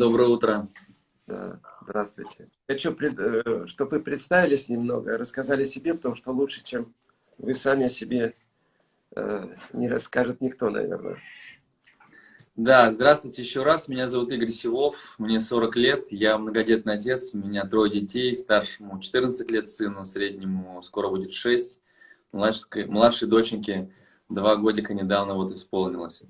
доброе утро. Да, здравствуйте. Хочу, э, чтобы вы представились немного, рассказали себе, потому что лучше, чем вы сами о себе э, не расскажет никто, наверное. Да, здравствуйте еще раз. Меня зовут Игорь Силов, мне 40 лет, я многодетный отец, у меня трое детей, старшему 14 лет сыну, среднему скоро будет 6, младшей, младшей доченьке 2 годика недавно вот исполнилось.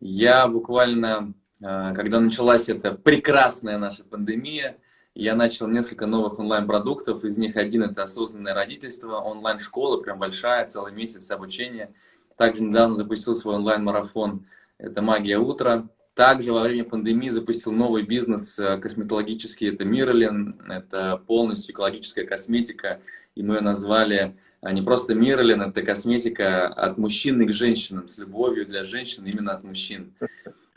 Я буквально когда началась эта прекрасная наша пандемия, я начал несколько новых онлайн-продуктов. Из них один – это осознанное родительство, онлайн-школа, прям большая, целый месяц обучения. Также недавно запустил свой онлайн-марафон «Это магия утра». Также во время пандемии запустил новый бизнес э, косметологический, это Миролин, это полностью экологическая косметика, и мы ее назвали а, не просто Миролин, это косметика от мужчины к женщинам, с любовью для женщин именно от мужчин.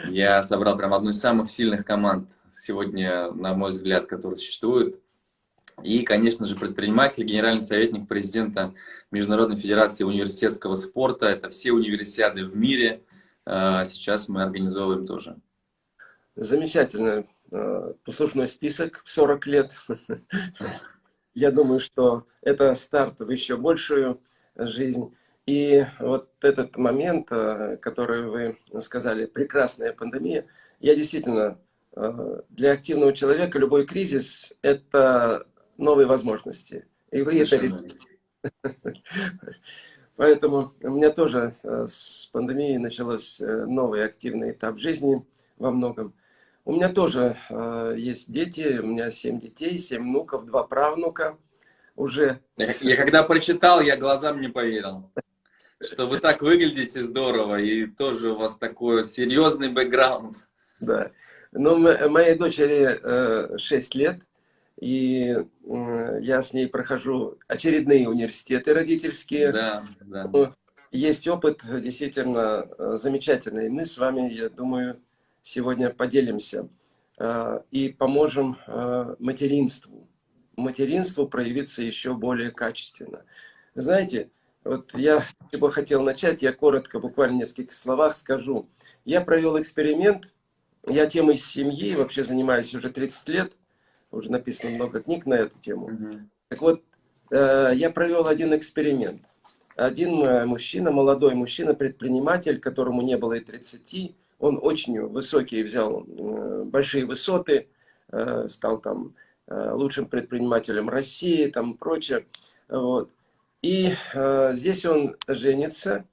Я собрал прям одну из самых сильных команд сегодня, на мой взгляд, которые существуют. И, конечно же, предприниматель, генеральный советник президента Международной Федерации университетского спорта. Это все универсиады в мире. А, сейчас мы организовываем тоже. Замечательно. А, послушной список в 40 лет. Я думаю, что это старт в еще большую жизнь. И вот этот момент, э, который вы сказали, прекрасная пандемия, я действительно, э, для активного человека любой кризис – это новые возможности. И вы это Поэтому у меня тоже э, с пандемией начался новый активный этап жизни во многом. У меня тоже есть дети, у меня семь детей, семь внуков, два правнука уже. Я когда прочитал, я глазам не поверил что вы так выглядите здорово, и тоже у вас такой серьезный бэкграунд. Да. Ну, моей дочери 6 э, лет, и я с ней прохожу очередные университеты родительские. Да, да. Ну, есть опыт действительно э, замечательный. Мы с вами, я думаю, сегодня поделимся э, и поможем материнству. Материнству проявиться еще более качественно. Знаете, вот я бы хотел начать, я коротко, буквально в нескольких словах скажу. Я провел эксперимент, я темой семьи вообще занимаюсь уже 30 лет, уже написано много книг на эту тему. Угу. Так вот, э, я провел один эксперимент. Один э, мужчина, молодой мужчина, предприниматель, которому не было и 30, он очень высокий, взял э, большие высоты, стал там лучшим предпринимателем России, там прочее. Вот. И э, здесь он женится,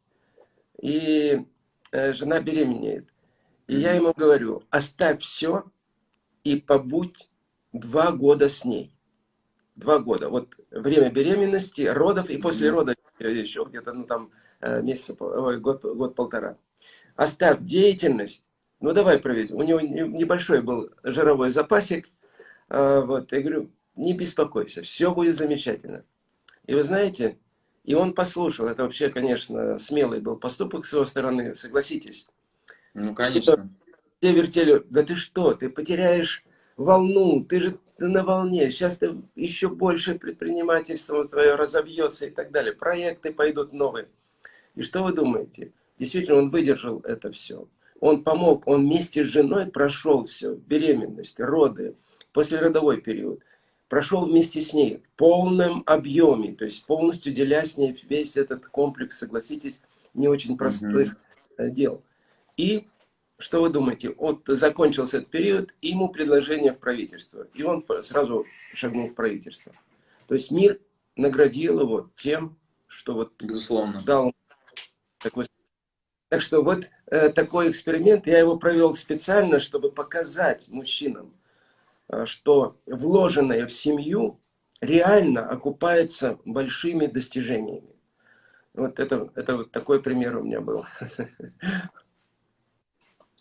и э, жена беременеет. И я ему говорю, оставь все и побудь два года с ней. Два года. Вот время беременности, родов, и после родов еще где-то, ну там, э, месяца, год, год-полтора. Оставь деятельность. Ну, давай проверим. У него небольшой был жировой запасик. Э, вот, я говорю, не беспокойся, все будет замечательно. И вы знаете, и он послушал. Это вообще, конечно, смелый был поступок с его стороны, согласитесь. Ну, конечно. Все вертели, да ты что, ты потеряешь волну, ты же на волне, сейчас ты еще больше предпринимательство твое разовьется и так далее. Проекты пойдут новые. И что вы думаете? Действительно, он выдержал это все. Он помог, он вместе с женой прошел все, беременность, роды, послеродовой период прошел вместе с ней в полном объеме, то есть полностью деля с ней весь этот комплекс, согласитесь, не очень простых -hmm. дел. И что вы думаете? Вот закончился этот период, и ему предложение в правительство. И он сразу шагнул в правительство. То есть мир наградил его тем, что вот Безусловно. дал такой... Так что вот э, такой эксперимент, я его провел специально, чтобы показать мужчинам, что вложенное в семью реально окупается большими достижениями. Вот это, это вот такой пример у меня был.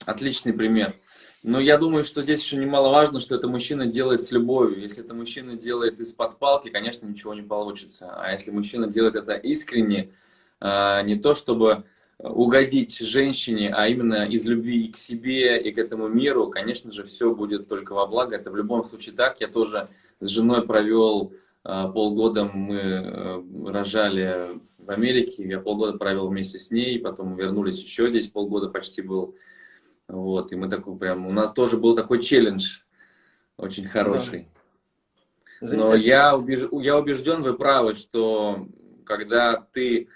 Отличный пример. Но я думаю, что здесь еще немаловажно, что это мужчина делает с любовью. Если это мужчина делает из-под палки, конечно, ничего не получится. А если мужчина делает это искренне, э, не то чтобы угодить женщине, а именно из любви к себе и к этому миру, конечно же, все будет только во благо. Это в любом случае так. Я тоже с женой провел э, полгода, мы э, рожали в Америке, я полгода провел вместе с ней, потом вернулись еще здесь, полгода почти был. Вот, и мы такой прям, у нас тоже был такой челлендж очень хороший. Но я, убеж... я убежден, вы правы, что когда ты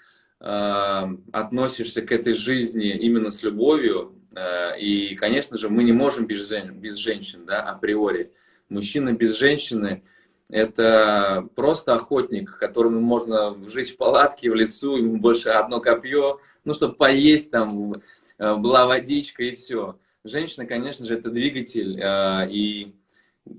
относишься к этой жизни именно с любовью, э, и, конечно же, мы не можем без, без женщин, да, априори. Мужчина без женщины – это просто охотник, которому можно жить в палатке, в лесу, ему больше одно копье, ну, чтобы поесть, там, э, была водичка и все. Женщина, конечно же, это двигатель, э, и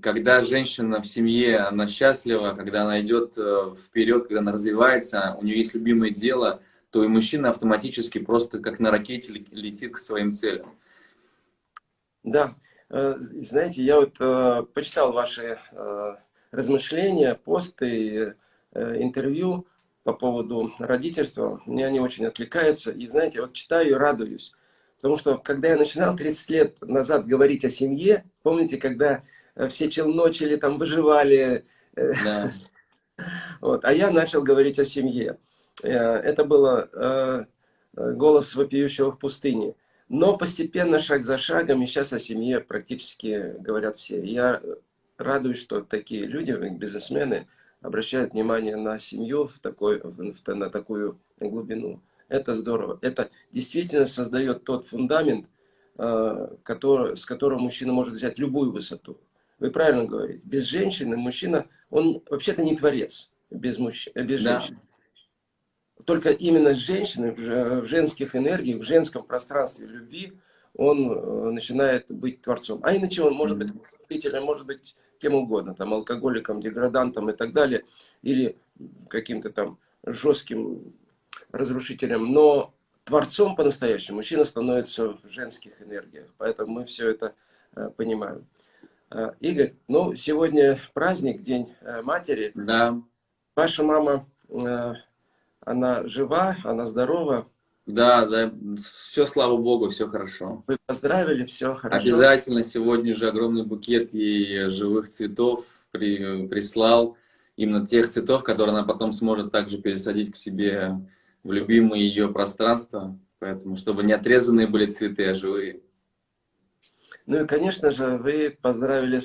когда женщина в семье, она счастлива, когда она идет э, вперед, когда она развивается, у нее есть любимое дело, то и мужчина автоматически просто как на ракете летит к своим целям. Да, э, знаете, я вот э, почитал ваши размышления, посты, интервью по поводу родительства. Мне они очень отвлекаются. И знаете, вот читаю и радуюсь. Потому что когда я начинал 30 лет назад говорить о семье, помните, когда Э, все челночили, там выживали. Э, да. Вот. А я начал говорить о семье. Э, это было голос вопиющего в пустыне. Но постепенно, шаг за шагом, и сейчас о семье практически говорят все. Я радуюсь, что такие люди, бизнесмены, обращают внимание на семью в такой, в, на такую глубину. Это здорово. Это действительно создает тот фундамент, который, с которого мужчина может взять любую высоту. Вы правильно говорите. Без женщины мужчина, он вообще-то не творец без, мужч... без да. женщины. Только именно с женщиной, в женских энергиях, в женском пространстве любви, он э, начинает быть творцом. А иначе он может быть любителем, может быть кем угодно, там, алкоголиком, деградантом и так далее, или каким-то там жестким разрушителем. Но творцом по-настоящему мужчина становится в женских энергиях. Поэтому мы все это э, понимаем. Э, Игорь, ну, сегодня праздник, День э, матери. Да. Ваша мама, она жива, она здорова? Да, да, все, слава богу, все хорошо. Вы поздравили, все хорошо? Обязательно сегодня же огромный букет ей живых цветов при, прислал. Именно тех цветов, которые она потом сможет также пересадить к себе в любимое ее пространство. Поэтому, чтобы не отрезанные были цветы, а живые. Ну и, конечно же, вы поздравили э,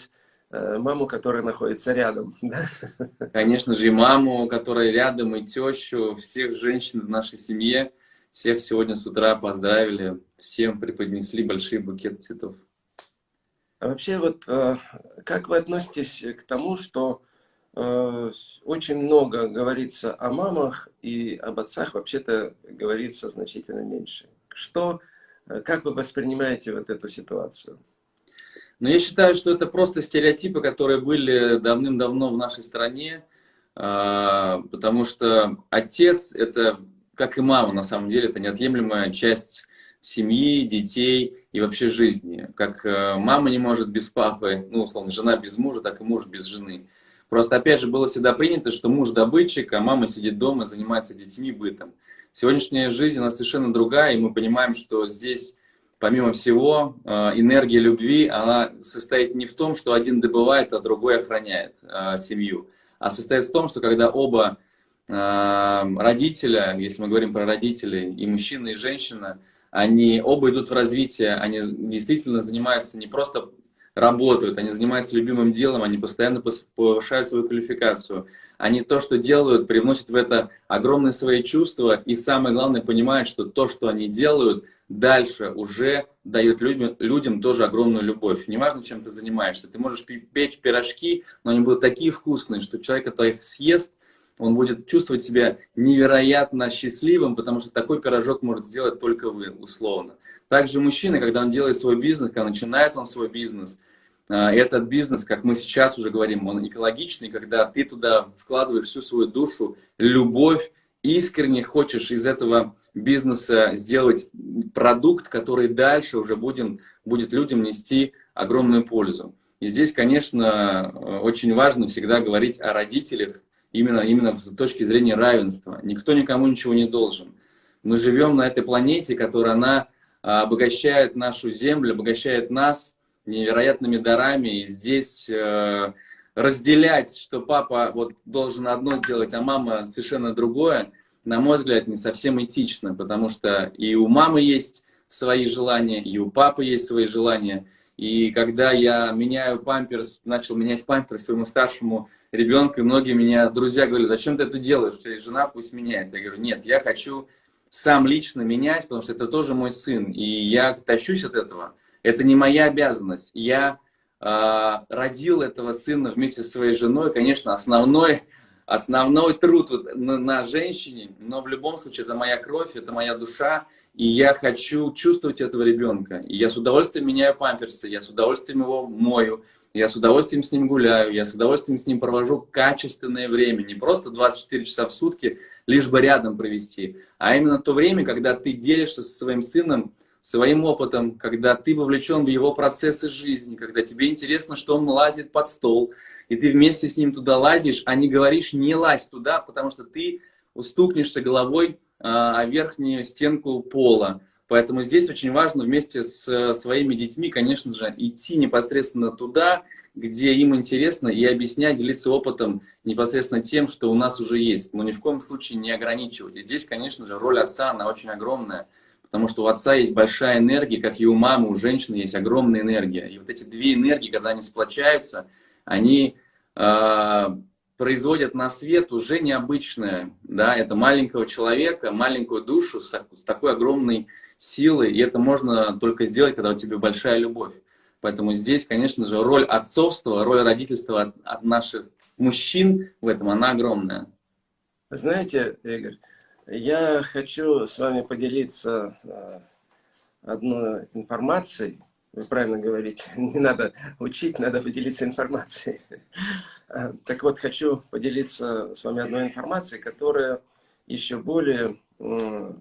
маму, которая находится рядом. Конечно же, и маму, которая рядом, и тещу, всех женщин в нашей семье. Всех сегодня с утра поздравили, всем преподнесли большие букеты цветов. А вообще, вот э, как вы относитесь к тому, что э, очень много говорится о мамах и об отцах, вообще-то говорится значительно меньше? Что, как вы воспринимаете вот эту ситуацию? Но я считаю, что это просто стереотипы, которые были давным-давно в нашей стране, а, потому что отец – это, как и мама, на самом деле, это неотъемлемая часть семьи, детей и вообще жизни. Как э, мама не может без папы, ну, условно, жена без мужа, так и муж без жены. Просто, опять же, было всегда принято, что муж добытчик, а мама сидит дома, занимается детьми, бытом. Сегодняшняя жизнь, она совершенно другая, и мы понимаем, что здесь помимо всего, э, энергия любви, она состоит не в том, что один добывает, а другой охраняет э, семью, а состоит в том, что когда оба э, родителя, если мы говорим про родителей, и мужчина, и женщина, они оба идут в развитие, они действительно занимаются не просто работают, они занимаются любимым делом, они постоянно повышают свою квалификацию. Они то, что делают, привносят в это огромные свои чувства, и самое главное, понимают, что то, что они делают – дальше уже дает людям, людям тоже огромную любовь. Неважно, чем ты занимаешься. Ты можешь печь пирожки, но они будут такие вкусные, что человек, который их съест, он будет чувствовать себя невероятно счастливым, потому что такой пирожок может сделать только вы, условно. Также мужчина, когда он делает свой бизнес, когда начинает он свой бизнес, а, этот бизнес, как мы сейчас уже говорим, он экологичный, когда ты туда вкладываешь всю свою душу, любовь, искренне хочешь из этого бизнеса сделать продукт, который дальше уже будем, будет людям нести огромную пользу. И здесь, конечно, очень важно всегда говорить о родителях именно, именно с точки зрения равенства. Никто никому ничего не должен. Мы живем на этой планете, которая она обогащает нашу Землю, обогащает нас невероятными дарами. И здесь э, разделять, что папа вот должен одно сделать, а мама совершенно другое, на мой взгляд, не совсем этично, потому что и у мамы есть свои желания, и у папы есть свои желания. И когда я меняю памперс, начал менять памперс своему старшему ребенку, и многие меня, друзья, говорят, зачем ты это делаешь, есть жена, пусть меняет. Я говорю, нет, я хочу сам лично менять, потому что это тоже мой сын, и я тащусь от этого. Это не моя обязанность. Я родил этого сына вместе со своей женой, конечно, основной, основной труд на, на женщине, но в любом случае это моя кровь, это моя душа, и я хочу чувствовать этого ребенка. И я с удовольствием меняю памперсы, я с удовольствием его мою, я с удовольствием с ним гуляю, я с удовольствием с ним провожу качественное время, не просто 24 часа в сутки, лишь бы рядом провести, а именно то время, когда ты делишься со своим сыном своим опытом, когда ты вовлечен в его процессы жизни, когда тебе интересно, что он лазит под стол, и ты вместе с ним туда лазишь, а не говоришь «не лазь туда», потому что ты устукнешься головой а, верхнюю стенку пола. Поэтому здесь очень важно вместе с э, своими детьми, конечно же, идти непосредственно туда, где им интересно, и объяснять, делиться опытом непосредственно тем, что у нас уже есть. Но ни в коем случае не ограничивать. И здесь, конечно же, роль отца, она очень огромная. Потому что у отца есть большая энергия, как и у мамы, у женщины есть огромная энергия. И вот эти две энергии, когда они сплочаются, они э, производят на свет уже необычное, да, это маленького человека, маленькую душу с, с такой огромной силой, и это можно только сделать, когда у тебя большая любовь. Поэтому здесь, конечно же, роль отцовства, роль родительства от, от наших мужчин в этом, она огромная. Знаете, Игорь, я хочу с вами поделиться э, одной информацией, вы правильно говорите, не надо учить, надо поделиться информацией. Э, так вот, хочу поделиться с вами одной информацией, которая еще более э,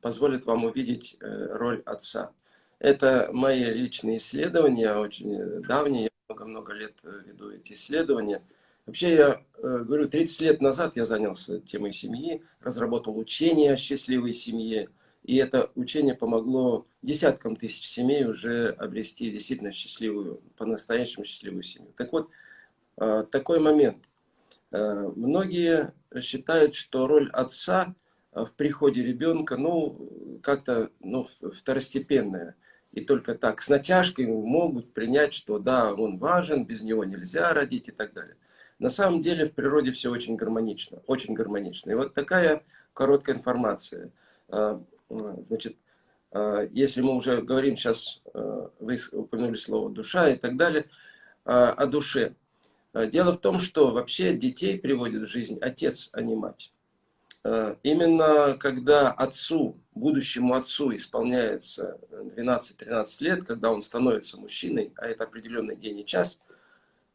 позволит вам увидеть роль отца. Это мои личные исследования, очень давние, я много-много лет веду эти исследования. Вообще, я говорю, 30 лет назад я занялся темой семьи, разработал учение о счастливой семье, и это учение помогло десяткам тысяч семей уже обрести действительно счастливую, по-настоящему счастливую семью. Так вот, э, такой момент. Э, многие считают, что роль отца в приходе ребенка, ну, как-то ну, второстепенная. И только так, с натяжкой могут принять, что да, он важен, без него нельзя родить и так далее. На самом деле в природе все очень гармонично, очень гармонично. И вот такая короткая информация. Э, Значит, э, если мы уже говорим сейчас, э, вы упомянули слово душа и так далее, о душе. Дело в том, что вообще детей приводит в жизнь отец, а не мать. Именно когда отцу, будущему отцу исполняется 12-13 лет, когда он становится мужчиной, а это определенный день и час,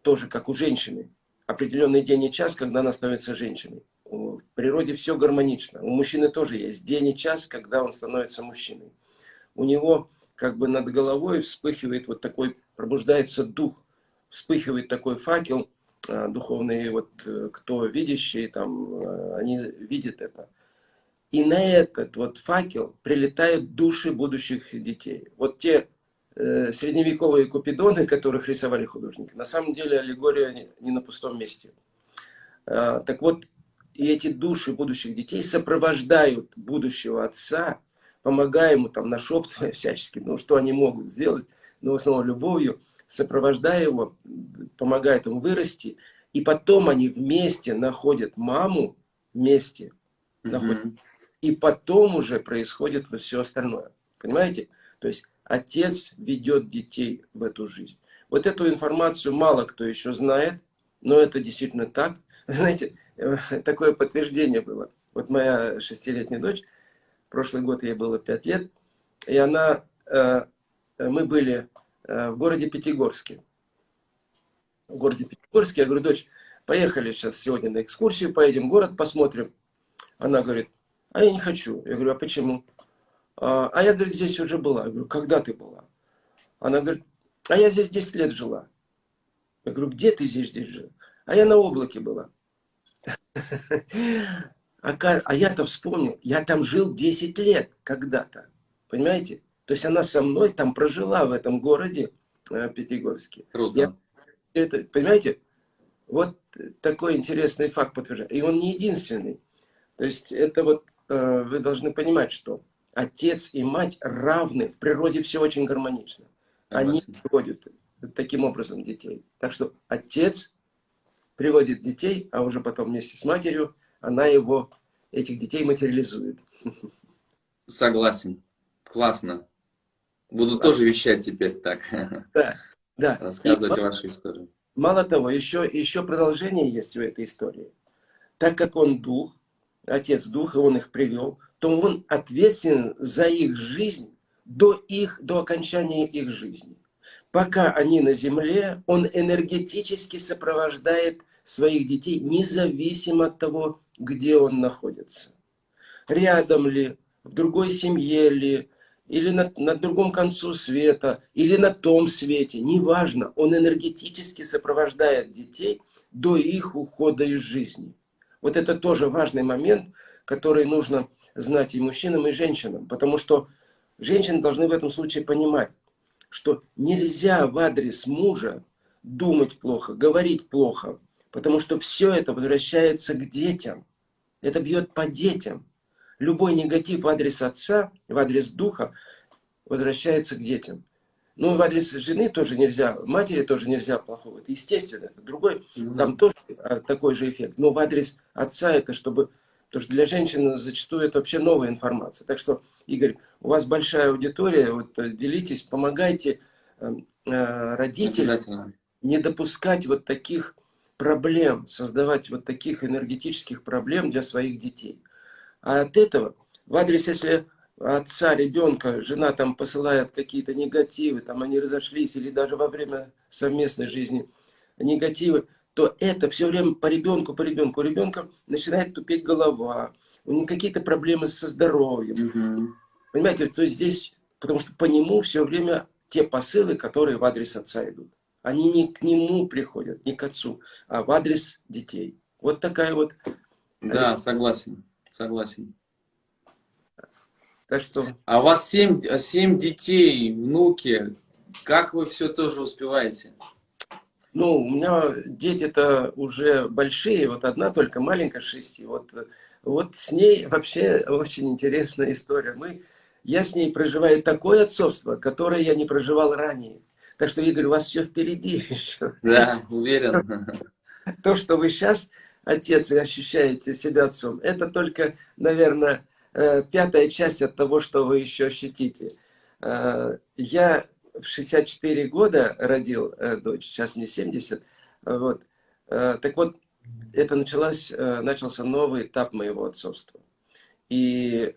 тоже как у женщины, определенный день и час, когда она становится женщиной. В природе все гармонично. У мужчины тоже есть день и час, когда он становится мужчиной. У него как бы над головой вспыхивает вот такой, пробуждается дух, вспыхивает такой факел, а, духовные, вот э, кто видящие, там, э, они видят это. И на этот вот факел прилетают души будущих детей. Вот те средневековые купидоны, которых рисовали художники, на самом деле аллегория не, на пустом месте. Э, так вот, и эти души будущих детей сопровождают будущего отца, помогая ему, там, нашептывая всячески, ну, что они могут сделать, но в основном любовью, сопровождая его, помогает ему вырасти, и потом они вместе находят маму, вместе, mm -hmm. находят, и потом уже происходит все остальное. Понимаете? То есть отец ведет детей в эту жизнь. Вот эту информацию мало кто еще знает, но это действительно так. Знаете, такое подтверждение было. Вот моя шестилетняя дочь, прошлый год ей было пять лет, и она, э, мы были э, в городе Пятигорске. В городе Пятигорске, я говорю, дочь, поехали сейчас сегодня на экскурсию, поедем в город, посмотрим. Она говорит, а я не хочу. Я говорю, а почему? А, а я, говорит, здесь уже была. Я говорю, когда ты была? Она говорит, а я здесь 10 лет жила. Я говорю, где ты здесь, здесь жила? А я на облаке была. А, а я-то вспомнил, я там жил 10 лет когда-то. Понимаете? То есть она со мной там прожила в этом городе э, Пятигорске. Круто. Я, это, понимаете? Вот такой интересный факт подтверждает. И он не единственный. То есть это вот э, вы должны понимать, что отец и мать равны. В природе все очень гармонично. Они приводят таким образом детей. Так что отец приводит детей, а уже потом вместе с матерью она его, этих детей материализует. Согласен. Классно. Буду да. тоже вещать теперь так. Да, да. Рассказывать и, вашу историю. Мало того, еще, еще продолжение есть в этой истории. Так как он дух, отец дух, и он их привел, то он ответственен за их жизнь до, их, до окончания их жизни. Пока они на земле, он энергетически сопровождает своих детей, независимо от того, где он находится. Рядом ли, в другой семье ли, или на, на другом концу света, или на том свете, неважно, он энергетически сопровождает детей до их ухода из жизни. Вот это тоже важный момент, который нужно знать и мужчинам, и женщинам, потому что женщины должны в этом случае понимать, что нельзя в адрес мужа думать плохо, говорить плохо, потому что все это возвращается к детям. Это бьет по детям. Любой негатив в адрес отца, в адрес духа возвращается к детям. Ну, в адрес жены тоже нельзя, матери тоже нельзя плохого. Это естественно, это другой, там тоже а, такой же эффект. Но в адрес отца это чтобы, потому что для женщины зачастую это вообще новая информация. Так что, Игорь, у вас большая аудитория, вот э, делитесь, помогайте э, э родителям не допускать вот таких проблем, создавать вот таких энергетических проблем для своих детей. А от этого, в адрес, если отца ребенка, жена там посылает какие-то негативы, там они разошлись, или даже во время совместной жизни негативы, то это все время по ребенку, по ребенку. У ребенка начинает тупеть голова, у него какие-то проблемы со здоровьем. Угу. Понимаете, то есть здесь, потому что по нему все время те посылы, которые в адрес отца идут. Они не к нему приходят, не к отцу, а в адрес детей. Вот такая вот... Да, согласен, согласен. Так что... А у вас семь, семь детей, внуки. Как вы все тоже успеваете? Ну, у меня дети-то уже большие, вот одна только маленькая, шести. Вот, вот с ней вообще очень интересная история. Мы, я с ней проживаю такое отцовство, которое я не проживал ранее. Так что, Игорь, у вас все впереди еще. Да, уверен. То, что вы сейчас отец и ощущаете себя отцом, это только, наверное, э, пятая часть от того, что вы еще ощутите. Э, я в 64 года родил э, дочь, сейчас мне 70. Вот. Так вот, это началось, начался новый этап моего отцовства. И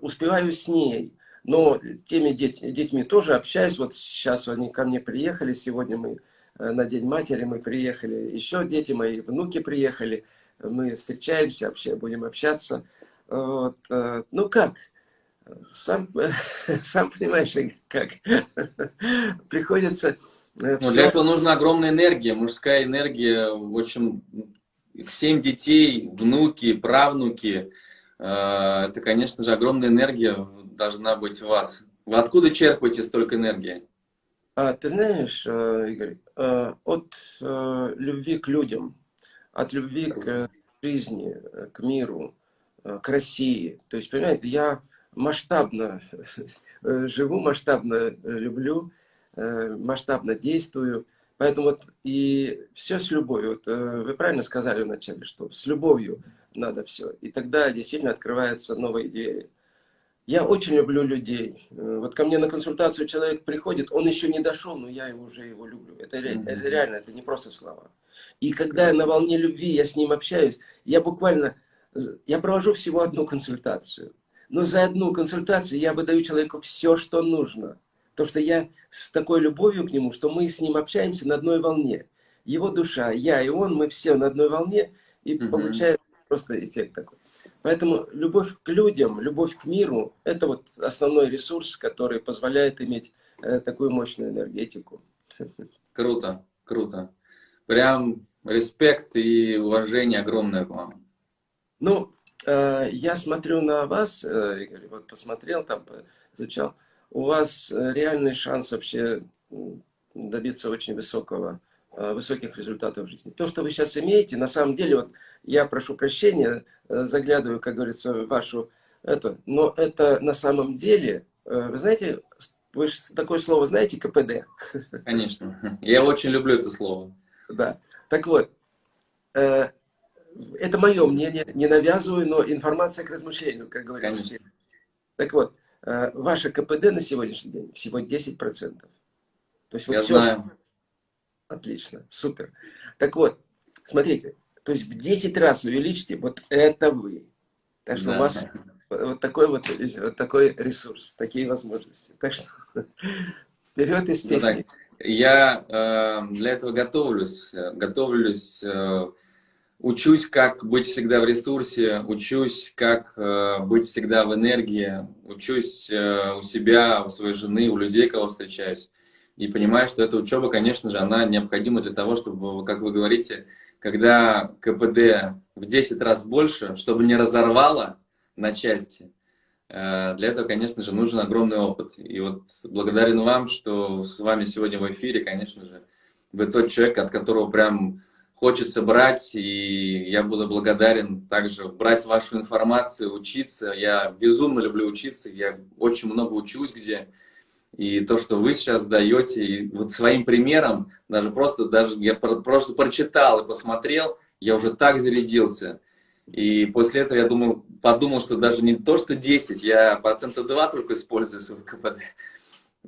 успеваю с ней но теми деть, детьми тоже общаюсь. Вот сейчас они ко мне приехали. Сегодня мы э, на День матери мы приехали. Еще дети мои, внуки приехали. Мы встречаемся, вообще будем общаться. Вот. Э, ну как? Сам, сам понимаешь, как приходится... Все... Э, для этого нужна огромная энергия, мужская энергия. В общем, семь детей, внуки, правнуки. Это, конечно же, огромная энергия должна быть в вас? Вы откуда черпаете столько энергии? А, ты знаешь, э, Игорь, э, от э, любви к людям, от любви к жизни, к миру, к России. То есть, понимаете, я масштабно живу, масштабно люблю, масштабно действую. Поэтому вот и все с любовью. Вот вы правильно сказали вначале, что с любовью надо все. И тогда действительно открываются новые двери. Я очень люблю людей. Э, вот ко мне на консультацию человек приходит, он еще не дошел, но я уже его люблю. Это, mm -hmm. это реально, это не просто слова. И когда я на волне любви, я с ним общаюсь, я буквально, я провожу всего одну консультацию. Но за одну консультацию я выдаю человеку все, что нужно. Потому что я с такой любовью к нему, что мы с ним общаемся на одной волне. Его душа, я и он, мы все на одной волне, и -hmm. получается просто эффект такой. Поэтому любовь к людям, любовь к миру – это вот основной ресурс, который позволяет иметь э, такую мощную энергетику. Круто, круто. Прям респект и уважение огромное к вам. Ну, я смотрю на вас, э, Игорь, вот посмотрел там, изучал. У вас реальный шанс вообще добиться очень высокого Э, высоких результатов в жизни. То, что вы сейчас имеете, на самом деле, вот я прошу прощения, э, заглядываю, как говорится, в вашу это, но это на самом деле, э, вы знаете, вы такое слово знаете, КПД? Конечно. Я очень люблю это слово. Да. Так вот, э, это мое мнение, не навязываю, но информация к размышлению, как говорится. Так вот, э, ваше КПД на сегодняшний день всего 10%. То есть вот Я все, знаю. Отлично, супер. Так вот, смотрите, то есть в 10 раз увеличите, вот это вы. Так что да. у вас вот такой вот, вот такой ресурс, такие возможности. Так что вперед из песни. Ну, я э, для этого готовлюсь, готовлюсь, э, учусь, как быть всегда в ресурсе, учусь, как э, быть всегда в энергии, учусь э, у себя, у своей жены, у людей, кого встречаюсь и понимаю, что эта учеба, конечно же, она необходима для того, чтобы, как вы говорите, когда КПД в 10 раз больше, чтобы не разорвало на части, э, для этого, конечно же, нужен огромный опыт. И вот благодарен вам, что с вами сегодня в эфире, конечно же, вы тот человек, от которого прям хочется брать, и я буду благодарен также брать вашу информацию, учиться. Я безумно люблю учиться, я очень много учусь, где и то, что вы сейчас даете, и вот своим примером, даже просто, даже я просто прочитал и посмотрел, я уже так зарядился. И после этого я думал, подумал, что даже не то, что 10, я процента 2 только использую свой КПД.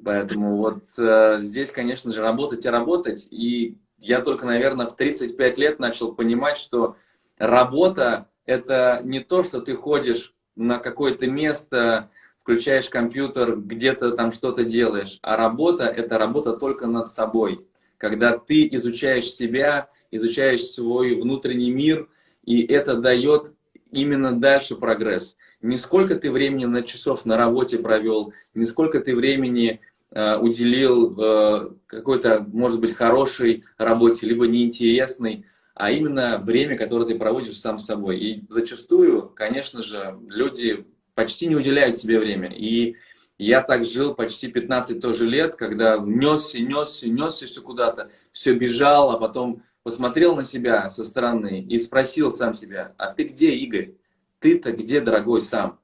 Поэтому вот э, здесь, конечно же, работать и работать. И я только, наверное, в 35 лет начал понимать, что работа – это не то, что ты ходишь на какое-то место, включаешь компьютер, где-то там что-то делаешь. А работа – это работа только над собой. Когда ты изучаешь себя, изучаешь свой внутренний мир, и это дает именно дальше прогресс. Не сколько ты времени на часов на работе провел, не сколько ты времени уделил э, какой-то, может быть, хорошей работе, либо неинтересной, а именно время, которое ты проводишь сам с собой. И зачастую, конечно же, люди почти не уделяют себе время. И я так жил почти 15 тоже лет, когда несся, несся, несся все куда-то, все бежал, а потом посмотрел на себя со стороны и спросил сам себя, а ты где, Игорь? Ты-то где, дорогой, сам?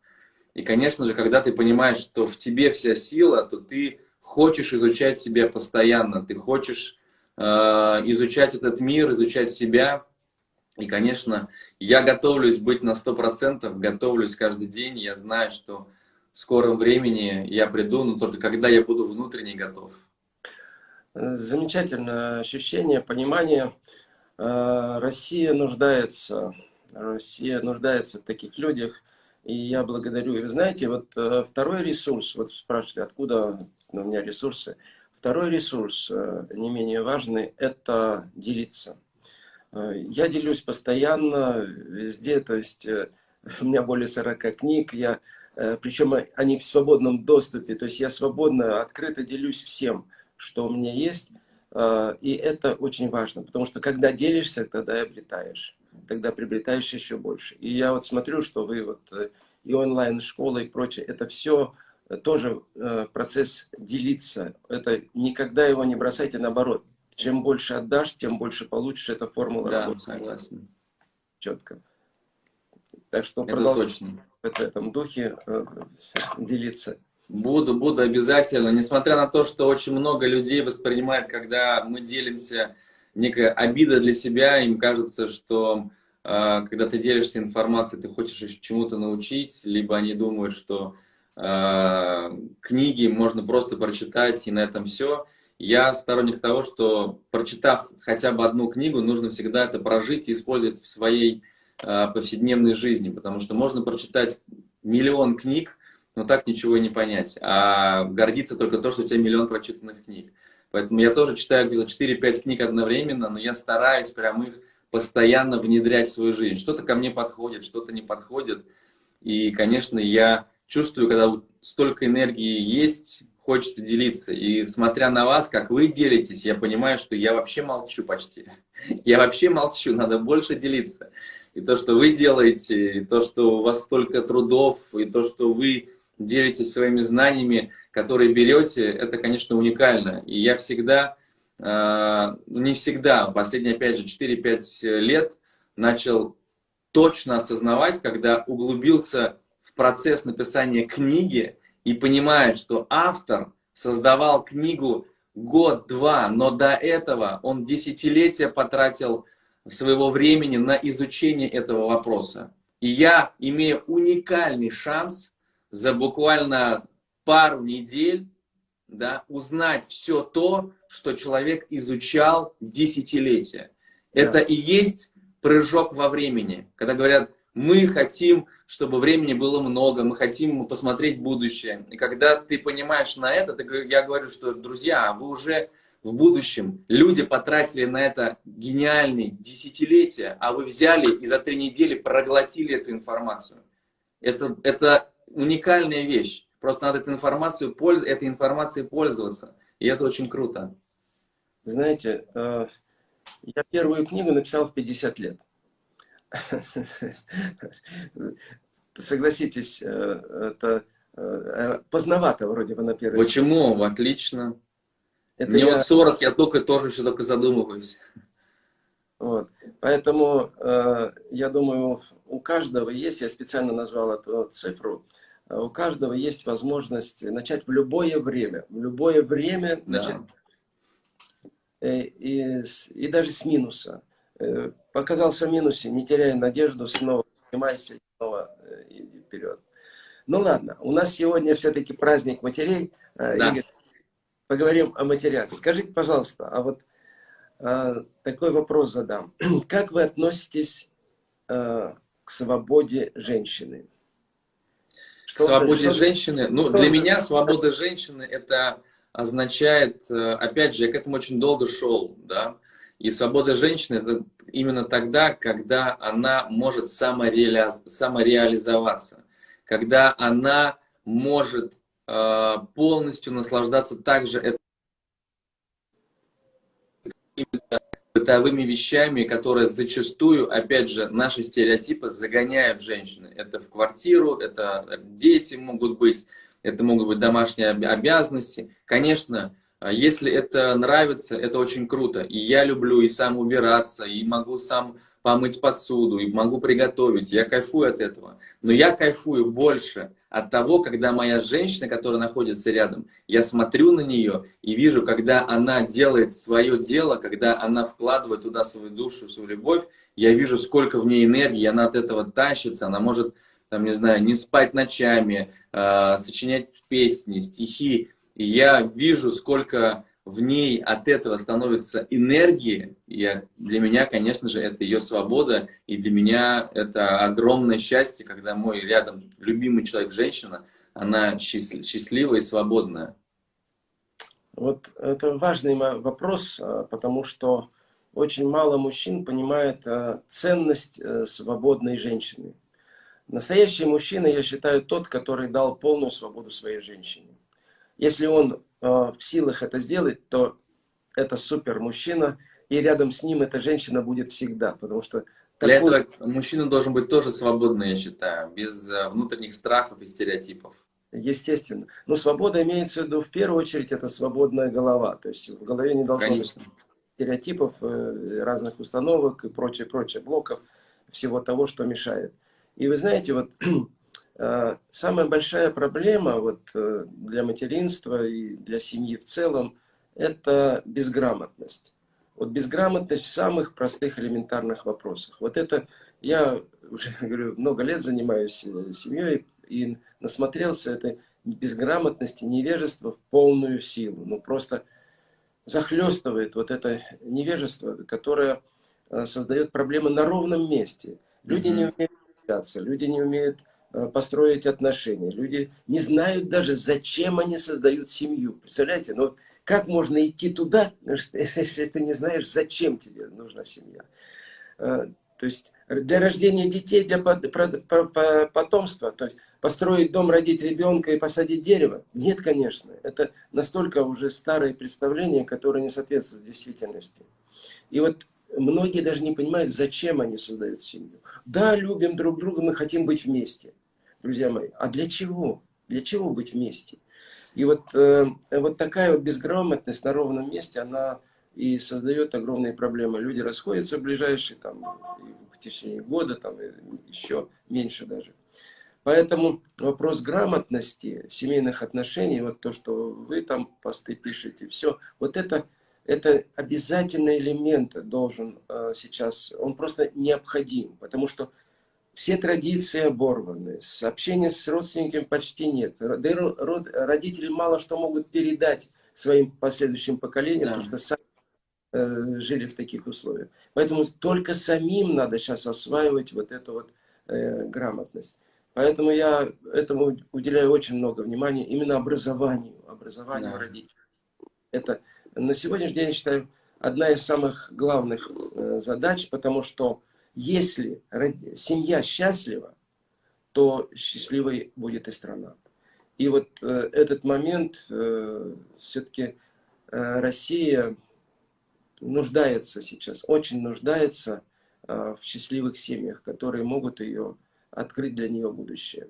И, конечно же, когда ты понимаешь, что в тебе вся сила, то ты хочешь изучать себя постоянно, ты хочешь э, изучать этот мир, изучать себя, и, конечно, я готовлюсь быть на 100%, готовлюсь каждый день. Я знаю, что в скором времени я приду, но только когда я буду внутренне готов. Замечательное ощущение, понимание. Э, Россия нуждается, Россия нуждается в таких людях. И я благодарю. И вы знаете, вот э, второй ресурс, вот спрашиваете, откуда у меня ресурсы. Второй ресурс, э, не менее важный, это делиться. Э, я делюсь постоянно, везде, то есть э, у меня более 40 книг, я, причем они в свободном доступе, то есть я свободно, открыто делюсь всем, что у меня есть, и это очень важно, потому что когда делишься, тогда и обретаешь, тогда приобретаешь еще больше. И я вот смотрю, что вы вот и онлайн-школа и прочее, это все тоже процесс делиться, это никогда его не бросайте, наоборот, чем больше отдашь, тем больше получишь. Это формула да, работы. согласен. Четко. Так что это точно. в этом духе э, делиться. Буду, буду обязательно. Несмотря на то, что очень много людей воспринимает, когда мы делимся, некая обида для себя, им кажется, что э, когда ты делишься информацией, ты хочешь чему-то научить, либо они думают, что э, книги можно просто прочитать и на этом все. Я сторонник того, что прочитав хотя бы одну книгу, нужно всегда это прожить и использовать в своей э, повседневной жизни, потому что можно прочитать миллион книг, но так ничего и не понять, а гордиться только то, что у тебя миллион прочитанных книг. Поэтому я тоже читаю где-то 4-5 книг одновременно, но я стараюсь прям их постоянно внедрять в свою жизнь. Что-то ко мне подходит, что-то не подходит. И, конечно, я чувствую, когда столько энергии есть, хочется делиться. И смотря на вас, как вы делитесь, я понимаю, что я вообще молчу почти. Я вообще молчу, надо больше делиться. И то, что вы делаете, и то, что у вас столько трудов, и то, что вы делитесь своими знаниями, которые берете, это, конечно, уникально. И я всегда, э, не всегда, последние, опять же, 4-5 лет начал точно осознавать, когда углубился в процесс написания книги и понимает, что автор создавал книгу год-два, но до этого он десятилетия потратил своего времени на изучение этого вопроса. И я имею уникальный шанс за буквально пару недель да, узнать все то, что человек изучал десятилетия. Да. Это и есть прыжок во времени, когда говорят, мы хотим, чтобы времени было много, мы хотим посмотреть будущее. И когда ты понимаешь на это, ты, я говорю, что, друзья, вы уже в будущем, люди потратили на это гениальные десятилетия, а вы взяли и за три недели проглотили эту информацию. Это, это уникальная вещь. Просто надо эту информацию, этой информацией пользоваться. И это очень круто. Знаете, э, я первую книгу написал в 50 лет. Согласитесь, э, это э, поздновато вроде бы на первый Почему? Отлично. Это Мне я... вот 40, я только тоже еще только задумываюсь. Вот. Поэтому э, я думаю, у каждого есть, я специально назвал эту цифру, у каждого есть возможность начать в любое время. В любое время да. начать. И, и, и даже с минуса. Э, показался в минусе, не теряй надежду, снова поднимайся, снова э, иди вперед. Ну ладно, у нас сегодня все-таки праздник матерей. Э, да. Игорь, поговорим о матерях. Скажите, пожалуйста, а вот такой вопрос задам. Как вы относитесь к свободе женщины? Что свободе что женщины? Ну, для меня свобода женщины это означает, опять же, я к этому очень долго шел, да, и свобода женщины это именно тогда, когда она может самореали... самореализоваться, когда она может э, полностью наслаждаться также бытовыми вещами, которые зачастую, опять же, наши стереотипы загоняют женщины. Это в квартиру, это дети могут быть, это могут быть домашние обязанности. Конечно, если это нравится, это очень круто. И я люблю и сам убираться, и могу сам помыть посуду, и могу приготовить. Я кайфую от этого. Но я кайфую больше от того, когда моя женщина, которая находится рядом, я смотрю на нее и вижу, когда она делает свое дело, когда она вкладывает туда свою душу, свою любовь, я вижу, сколько в ней энергии, она от этого тащится, она может, там, не знаю, не спать ночами, э, сочинять песни, стихи. Я вижу, сколько в ней от этого становится энергии. И для меня, конечно же, это ее свобода. И для меня это огромное счастье, когда мой рядом любимый человек, женщина, она счастливая и свободная. Вот это важный вопрос, а, потому что очень мало мужчин понимает а, ценность э, свободной женщины. Настоящий мужчина, я считаю, тот, который дал полную свободу своей женщине. Если он э, в силах это сделать, то это супер мужчина, и рядом с ним эта женщина будет всегда, потому что... Для такой... этого мужчина должен быть тоже свободный, я считаю, без э, внутренних страхов и стереотипов. Естественно. Но свобода имеется в виду, в первую очередь, это свободная голова. То есть в голове не должно Конечно. быть стереотипов, э, разных установок и прочее, прочее, блоков, всего того, что мешает. И вы знаете, вот самая большая проблема вот, э, для материнства и для семьи в целом – это безграмотность. Вот безграмотность в самых простых элементарных вопросах. Вот это я уже говорю, много лет занимаюсь э, семьей и насмотрелся этой безграмотности, невежества в полную силу. Ну просто захлестывает вот это невежество, которое создает проблемы на ровном месте. Люди mm -hmm. не умеют общаться, люди не умеют Э, построить отношения. Люди не знают даже, зачем они создают семью. Представляете, ну как можно идти туда, если ты не знаешь, зачем тебе нужна семья. Э, то есть для рождения детей, для потомства, то есть построить дом, родить ребенка и посадить дерево? Нет, конечно. Это настолько уже старое представление, которое не соответствует действительности. И вот многие даже не понимают, зачем они создают семью. Да, любим друг друга, мы хотим быть вместе друзья мои. А для чего? Для чего быть вместе? И вот, э, вот такая вот безграмотность на ровном месте, она и создает огромные проблемы. Люди расходятся в ближайшие, там, в течение года, там, еще меньше даже. Поэтому вопрос грамотности, семейных отношений, вот то, что вы там посты пишете, все, вот это, это обязательный элемент должен э, сейчас, он просто необходим, потому что все традиции оборваны, общения с родственниками почти нет. Да и родители мало что могут передать своим последующим поколениям, да. потому что сами э, жили в таких условиях. Поэтому только самим надо сейчас осваивать вот эту вот э, грамотность. Поэтому я этому уделяю очень много внимания, именно образованию, образованию да. родителей. Это на сегодняшний день, я считаю, одна из самых главных э, задач, потому что если семья счастлива, то счастливой будет и страна. И вот э, этот момент, э, все-таки э, Россия нуждается сейчас, очень нуждается э, в счастливых семьях, которые могут ее открыть для нее будущее.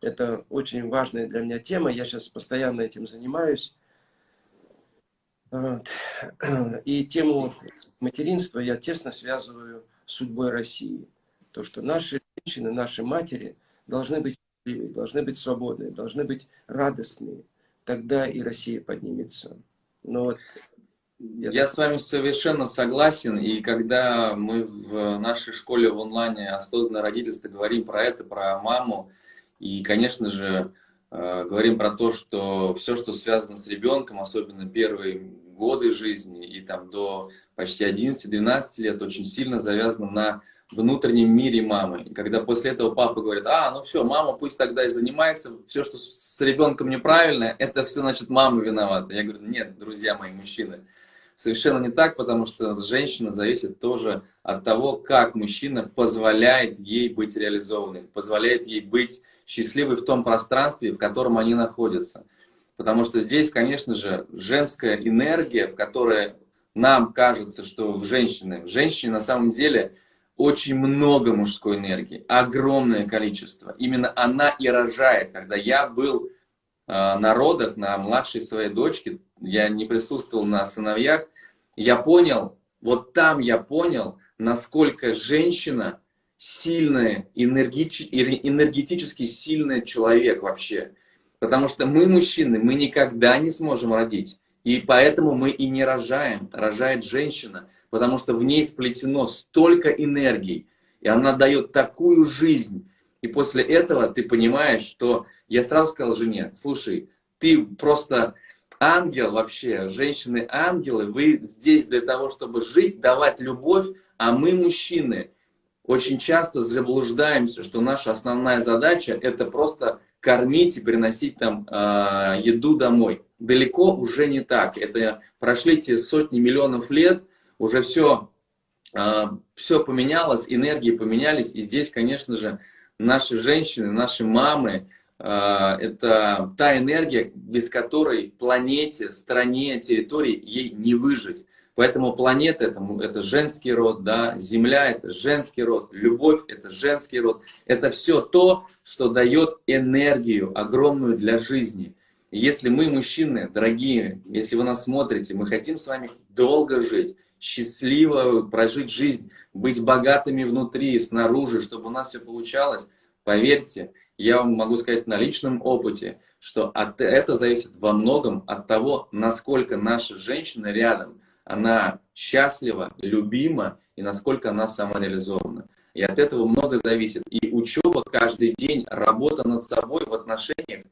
Это очень важная для меня тема, я сейчас постоянно этим занимаюсь. И тему материнства я тесно связываю судьбой России. То, что наши женщины, наши матери должны быть счастливые, должны быть свободные, должны быть радостные. Тогда и Россия поднимется. Но вот я, я с вами совершенно согласен, и когда мы в нашей школе в онлайне осознанное родительство говорим про это, про маму, и, конечно же, э, говорим про то, что все, что связано с ребенком, особенно первые годы жизни и там до почти 11-12 лет очень сильно завязано на внутреннем мире мамы. И когда после этого папа говорит, а, ну все, мама пусть тогда и занимается, все, что с ребенком неправильно, это все, значит, мама виновата. Я говорю, нет, друзья мои, мужчины, совершенно не так, потому что женщина зависит тоже от того, как мужчина позволяет ей быть реализованной, позволяет ей быть счастливой в том пространстве, в котором они находятся. Потому что здесь, конечно же, женская энергия, в которой нам кажется, что в женщине, в женщине на самом деле очень много мужской энергии, огромное количество. Именно она и рожает. Когда я был э, на родах, на младшей своей дочке, я не присутствовал на сыновьях, я понял, вот там я понял, насколько женщина сильная, энергетически сильный человек вообще. Потому что мы, мужчины, мы никогда не сможем родить. И поэтому мы и не рожаем. Рожает женщина, потому что в ней сплетено столько энергии, и она дает такую жизнь. И после этого ты понимаешь, что я сразу сказал жене, слушай, ты просто ангел вообще, женщины-ангелы, вы здесь для того, чтобы жить, давать любовь, а мы, мужчины, очень часто заблуждаемся, что наша основная задача это просто кормить и приносить там э, еду домой далеко уже не так. Это прошли те сотни миллионов лет, уже все, а, все поменялось, энергии поменялись. И здесь, конечно же, наши женщины, наши мамы, а, это та энергия, без которой планете, стране, территории ей не выжить. Поэтому планета это, это женский род, да, Земля это женский род, любовь это женский род. Это все то, что дает энергию огромную для жизни. Если мы, мужчины, дорогие, если вы нас смотрите, мы хотим с вами долго жить, счастливо прожить жизнь, быть богатыми внутри и снаружи, чтобы у нас все получалось, поверьте, я вам могу сказать на личном опыте, что от, это зависит во многом от того, насколько наша женщина рядом, она счастлива, любима и насколько она самореализована. И от этого много зависит. И учеба каждый день, работа над собой в отношениях,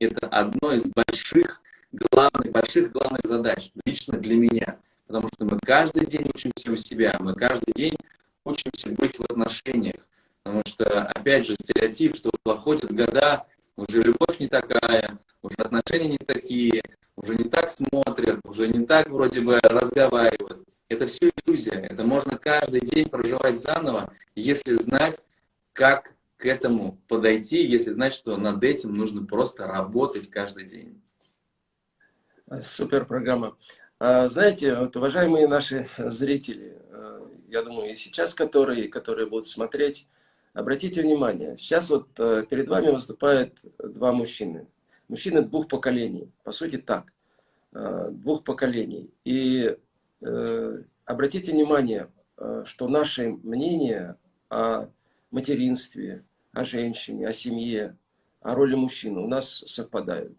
это одно из больших, главных, больших главных задач лично для меня. Потому что мы каждый день учимся у себя, мы каждый день учимся быть в отношениях. Потому что, опять же, стереотип, что проходят года, уже любовь не такая, уже отношения не такие, уже не так смотрят, уже не так вроде бы разговаривают. Это все иллюзия. Это можно каждый день проживать заново, если знать, как к этому подойти, если знать, что над этим нужно просто работать каждый день. Супер программа. А, знаете, вот, уважаемые наши зрители, э, я думаю, и сейчас которые, которые будут смотреть, обратите внимание, сейчас вот э, перед вами выступают два мужчины. Мужчины двух поколений, по сути так, э, двух поколений. И обратите внимание, что наши мнения о материнстве, о женщине, о семье, о роли мужчины у нас совпадают.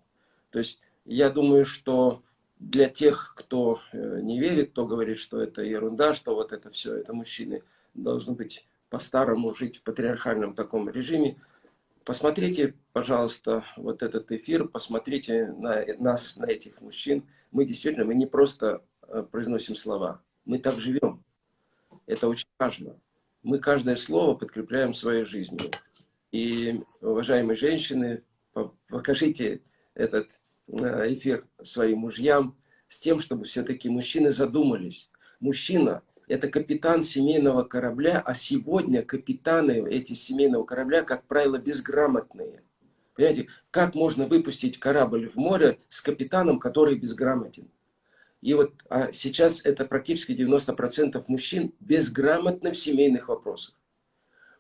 То есть я думаю, что для тех, кто э, не верит, кто говорит, что это ерунда, что вот это все, это мужчины должны быть по-старому жить в патриархальном таком режиме, посмотрите, пожалуйста, вот этот эфир, посмотрите на нас, на этих мужчин. Мы действительно, мы не просто э, произносим слова, мы так живем. Это очень важно. Мы каждое слово подкрепляем своей жизнью. И, уважаемые женщины, покажите этот э, эфир своим мужьям с тем, чтобы все-таки мужчины задумались. Мужчина – это капитан семейного корабля, а сегодня капитаны эти семейного корабля, как правило, безграмотные. Понимаете, как можно выпустить корабль в море с капитаном, который безграмотен? И вот а сейчас это практически 90% мужчин безграмотны в семейных вопросах.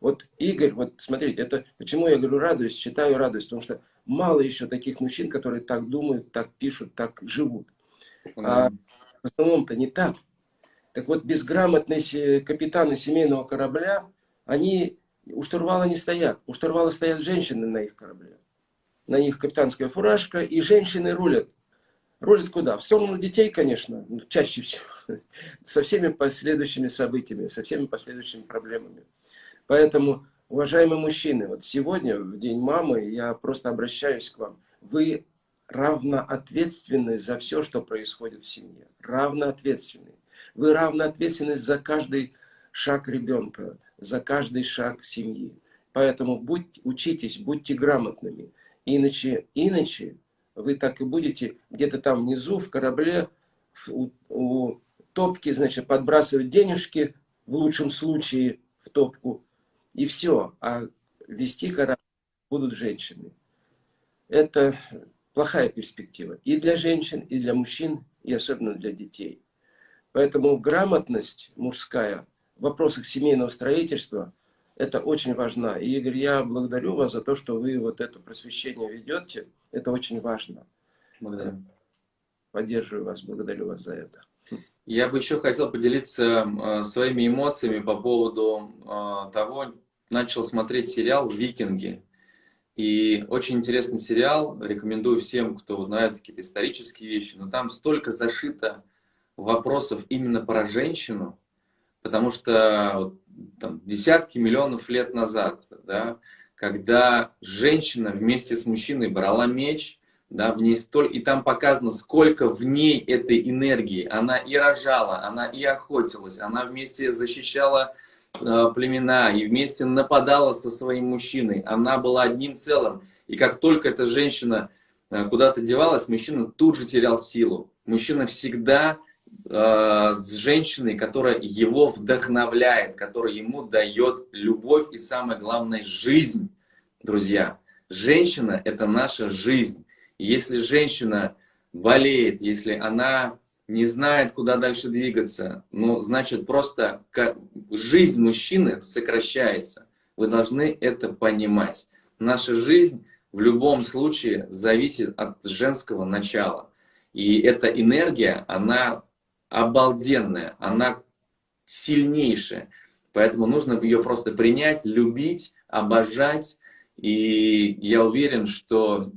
Вот Игорь, вот смотрите, это почему я говорю радуюсь, читаю радость, потому что мало еще таких мужчин, которые так думают, так пишут, так живут. А в основном-то не так. Так вот, безграмотные капитаны семейного корабля, они у штурвала не стоят. У штурвала стоят женщины на их корабле. На них капитанская фуражка, и женщины рулят. Рулят куда? В сторону детей, конечно, чаще всего. Со всеми последующими событиями, со всеми последующими проблемами. Поэтому, уважаемые мужчины, вот сегодня, в День мамы, я просто обращаюсь к вам. Вы равно ответственны за все, что происходит в семье. Равно ответственны. Вы равно ответственны за каждый шаг ребенка, за каждый шаг семьи. Поэтому будь, учитесь, будьте грамотными. Иначе, иначе вы так и будете где-то там внизу в корабле у, у топки, значит, подбрасывать денежки, в лучшем случае в топку, и все. А вести корабль будут женщины. Это плохая перспектива и для женщин, и для мужчин, и особенно для детей. Поэтому грамотность мужская в вопросах семейного строительства, это очень важна. И, Игорь, я благодарю вас за то, что вы вот это просвещение ведете. Это очень важно. Благодарю. Поддерживаю вас, благодарю вас за это. Я бы еще хотел поделиться э, своими эмоциями по поводу э, того, начал смотреть сериал «Викинги». И очень интересный сериал, рекомендую всем, кто нравится какие-то исторические вещи, но там столько зашито вопросов именно про женщину, потому что там, десятки миллионов лет назад, да, когда женщина вместе с мужчиной брала меч, да, в ней столь, и там показано, сколько в ней этой энергии. Она и рожала, она и охотилась, она вместе защищала э, племена и вместе нападала со своим мужчиной. Она была одним целым. И как только эта женщина э, куда-то девалась, мужчина тут же терял силу. Мужчина всегда с женщиной, которая его вдохновляет, которая ему дает любовь и, самое главное, жизнь, друзья. Женщина – это наша жизнь. Если женщина болеет, если она не знает, куда дальше двигаться, ну, значит, просто жизнь мужчины сокращается. Вы должны это понимать. Наша жизнь в любом случае зависит от женского начала. И эта энергия, она обалденная, она сильнейшая. Поэтому нужно ее просто принять, любить, обожать. И я уверен, что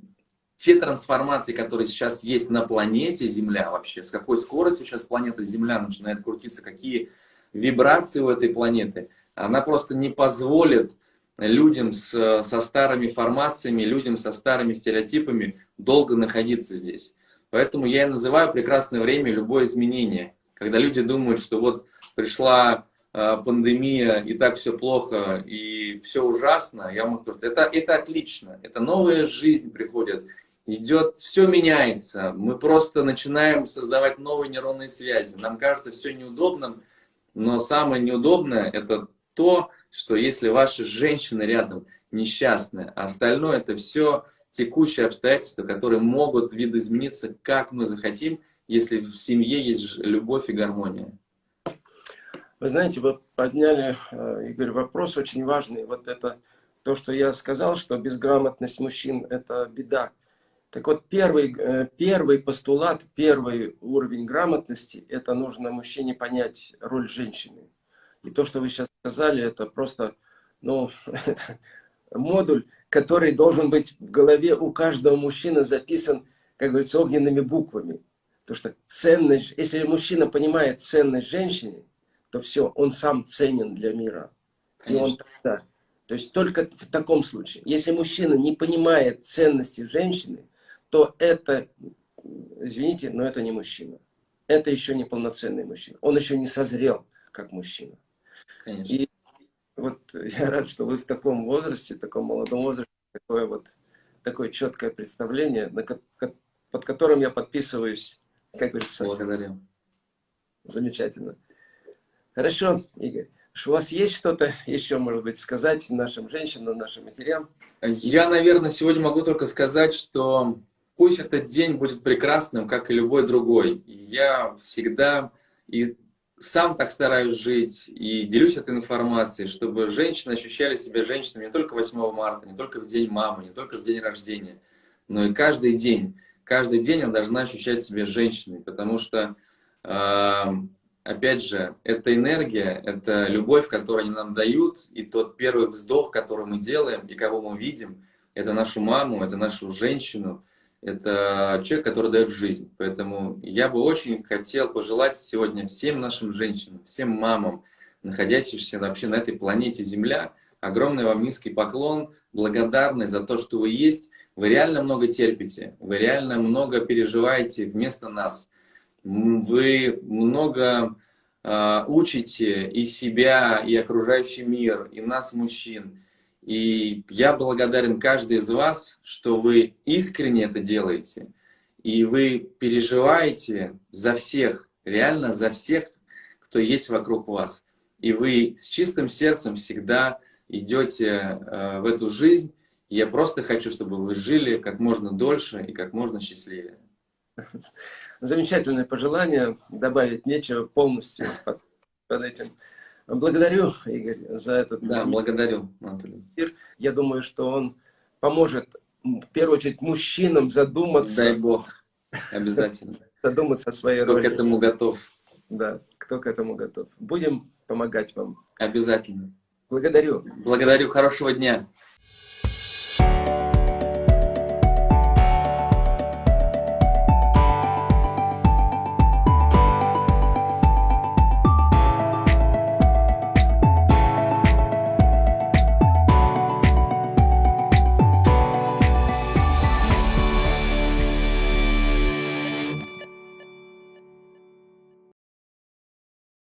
те трансформации, которые сейчас есть на планете Земля вообще, с какой скоростью сейчас планета Земля начинает крутиться, какие вибрации у этой планеты, она просто не позволит людям с, со старыми формациями, людям со старыми стереотипами долго находиться здесь. Поэтому я и называю прекрасное время любое изменение. Когда люди думают, что вот пришла э, пандемия, и так все плохо, и все ужасно, я могу сказать, это, это отлично, это новая жизнь приходит, идет, все меняется. Мы просто начинаем создавать новые нейронные связи. Нам кажется все неудобным, но самое неудобное это то, что если ваша женщина рядом несчастная, а остальное это все текущие обстоятельства, которые могут видоизмениться, как мы захотим, если в семье есть любовь и гармония. Вы знаете, вы подняли, э, Игорь, вопрос очень важный. Вот это то, что я сказал, что безграмотность мужчин – это беда. Так вот, первый, э, первый постулат, первый уровень грамотности, это нужно мужчине понять роль женщины. И то, что вы сейчас сказали, это просто, ну, модуль, который должен быть в голове у каждого мужчины записан, как говорится, огненными буквами. Потому что ценность, если мужчина понимает ценность женщины, то все, он сам ценен для мира. Конечно. И он тогда. То есть только в таком случае. Если мужчина не понимает ценности женщины, то это, извините, но это не мужчина. Это еще не полноценный мужчина. Он еще не созрел как мужчина. Конечно. И вот я рад, что вы в таком возрасте, в таком молодом возрасте, такое вот такое четкое представление, под которым я подписываюсь, как говорится. Благодарю. Замечательно. Хорошо, Игорь. У вас есть что-то еще, может быть, сказать нашим женщинам, нашим матерям? Я, наверное, сегодня могу только сказать, что пусть этот день будет прекрасным, как и любой другой. Я всегда и сам так стараюсь жить и делюсь этой информацией, чтобы женщины ощущали себя женщинами не только 8 марта, не только в день мамы, не только в день рождения, но и каждый день. Каждый день она должна ощущать себя женщиной, потому что, э, опять же, это энергия, это любовь, которую они нам дают, и тот первый вздох, который мы делаем, и кого мы видим, это нашу маму, это нашу женщину, это человек, который дает жизнь. Поэтому я бы очень хотел пожелать сегодня всем нашим женщинам, всем мамам, находящимся вообще на этой планете Земля, огромный вам низкий поклон, благодарность за то, что вы есть. Вы реально много терпите, вы реально много переживаете вместо нас. Вы много э, учите и себя, и окружающий мир, и нас, мужчин. И я благодарен каждой из вас, что вы искренне это делаете. И вы переживаете за всех, реально за всех, кто есть вокруг вас. И вы с чистым сердцем всегда идете э, в эту жизнь. И я просто хочу, чтобы вы жили как можно дольше и как можно счастливее. Замечательное пожелание. Добавить нечего полностью под, под этим. Благодарю, Игорь, за этот Да, благодарю, Анатолий. Я думаю, что он поможет, в первую очередь, мужчинам задуматься. Дай Бог, обязательно. Задуматься о своей кто роли. Кто к этому готов. Да, кто к этому готов. Будем помогать вам. Обязательно. Благодарю. Благодарю, хорошего дня.